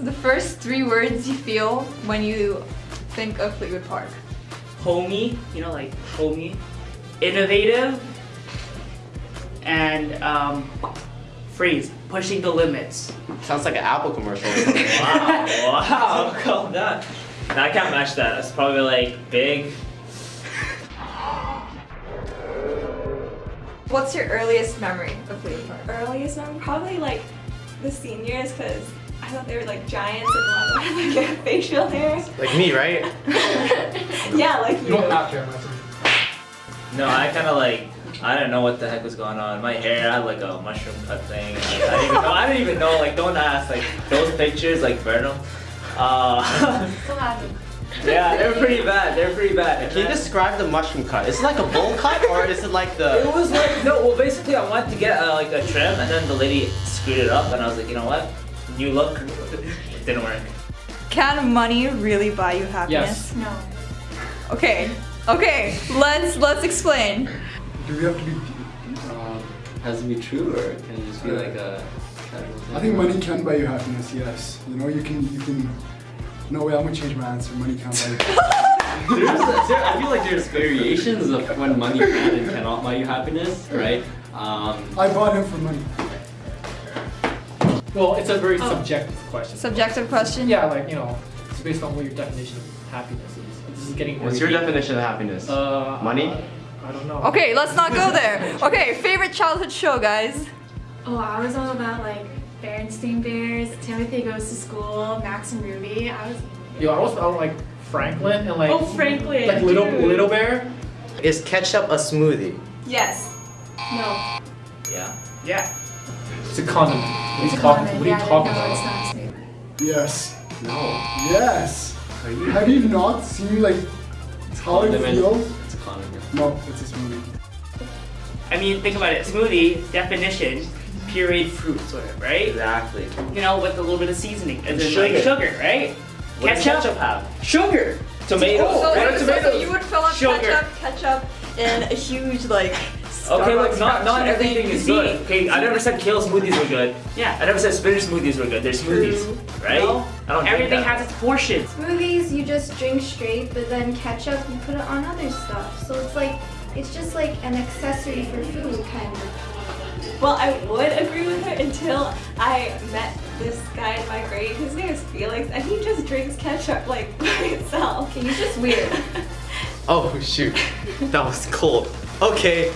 words you feel when you think of Fleetwood Park? Homey, you know, like homey, innovative, and um, phrase pushing the limits. Sounds like an Apple commercial. Wow, wow, calm down. No, I can't match that. That's probably like big. What's your earliest memory of Fleetwood Park? earliest memory, probably like the seniors, because I thought they were like giants and a lot of like facial hair. like me, right? Yeah, like You you. don't have to imagine. No, I kind of like. I don't know what the heck was going on. My hair had like a mushroom cut thing. Like, I didn't even know. I didn't even know. Like, don't ask. Like those pictures, like burn them. Uh, Still have yeah, they're pretty bad. They're pretty bad. Can you describe the mushroom cut? Is it like a bowl cut or is it like the? It was like no. Well, basically, I wanted to get uh, like a trim, and then the lady screwed it up, and I was like, you know what? New look. It didn't work. Can money really buy you happiness? Yes. No. Okay. Okay. Let's let's explain. Do we have to be? Um, has to be true, or can it just be like a casual thing? I think money can buy you happiness. Yes. You know, you can. You can. No way. I'm gonna change my answer. Money can't buy you. There's, there, I feel like there's variations of when money can and cannot buy you happiness, right? Um, I bought him for money. Well, it's a very Oh. subjective question. Subjective question. Yeah, like, you know, it's based on what your definition of happiness is. This is getting What's your deep. definition of happiness? Uh, Money? I don't know. Okay, let's not go there. Okay, favorite childhood show, guys. Oh, I was all about like Berenstain Bears, Timothy Goes to School, Max and Ruby. I was. Yo, I was about like Franklin and like. Oh, Franklin, Like Little dude. Little Bear. Is ketchup a smoothie? Yes. No. Yeah. Yeah. It's a condiment. What are you talking? What are you talking about? it's a smoothie. Yes. No. Yes. Are you? Have you not seen like how it condiment. feels? It's a condiment. No, it's a smoothie. I mean, think about it. Smoothie definition, pureed fruits, whatever, right? Exactly. You know, with a little bit of seasoning, and then Sugar. like sugar, right? What does ketchup, ketchup have? sugar. Tomatoes. So, what are so- so you would fill up Sugar. ketchup, ketchup, in a huge like. Okay, look, not not cappuccino everything thing. is See? good. Okay, I never said kale smoothies were good. Yeah. I never said spinach smoothies were good. They're smoothies, True. right? No, I don't drink Everything that. has its portions. Smoothies, you just drink straight, but then ketchup, you put it on other stuff. So it's like, it's just like an accessory for food, kind of. Well, I would agree with her until I met this guy in my grade. His name is Felix, and he just drinks ketchup like by itself. Okay, you're just weird. Oh shoot, that was cold. Okay.